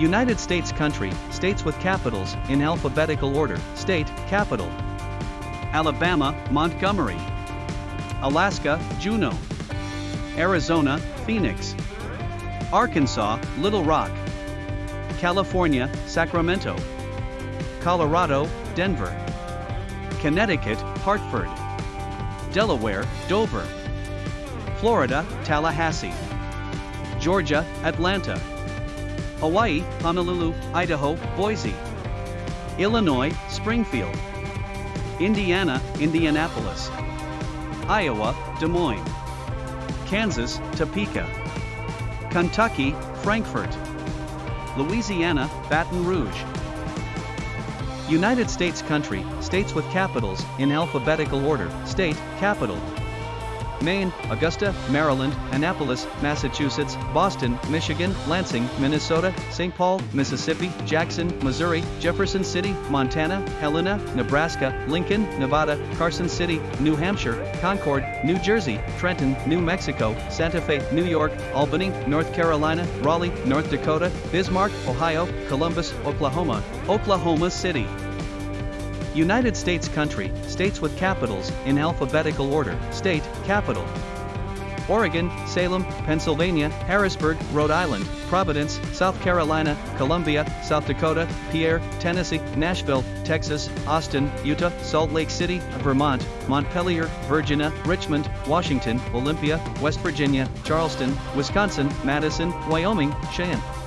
United States country, states with capitals, in alphabetical order, state, capital. Alabama, Montgomery. Alaska, Juneau. Arizona, Phoenix. Arkansas, Little Rock. California, Sacramento. Colorado, Denver. Connecticut, Hartford. Delaware, Dover. Florida, Tallahassee. Georgia, Atlanta. Hawaii, Honolulu, Idaho, Boise. Illinois, Springfield. Indiana, Indianapolis. Iowa, Des Moines. Kansas, Topeka. Kentucky, Frankfort. Louisiana, Baton Rouge. United States country, states with capitals, in alphabetical order, state, capital. Maine, Augusta, Maryland, Annapolis, Massachusetts, Boston, Michigan, Lansing, Minnesota, St. Paul, Mississippi, Jackson, Missouri, Jefferson City, Montana, Helena, Nebraska, Lincoln, Nevada, Carson City, New Hampshire, Concord, New Jersey, Trenton, New Mexico, Santa Fe, New York, Albany, North Carolina, Raleigh, North Dakota, Bismarck, Ohio, Columbus, Oklahoma, Oklahoma City. United States country, states with capitals, in alphabetical order, state, capital. Oregon, Salem, Pennsylvania, Harrisburg, Rhode Island, Providence, South Carolina, Columbia, South Dakota, Pierre, Tennessee, Nashville, Texas, Austin, Utah, Salt Lake City, Vermont, Montpelier, Virginia, Richmond, Washington, Olympia, West Virginia, Charleston, Wisconsin, Madison, Wyoming, Cheyenne.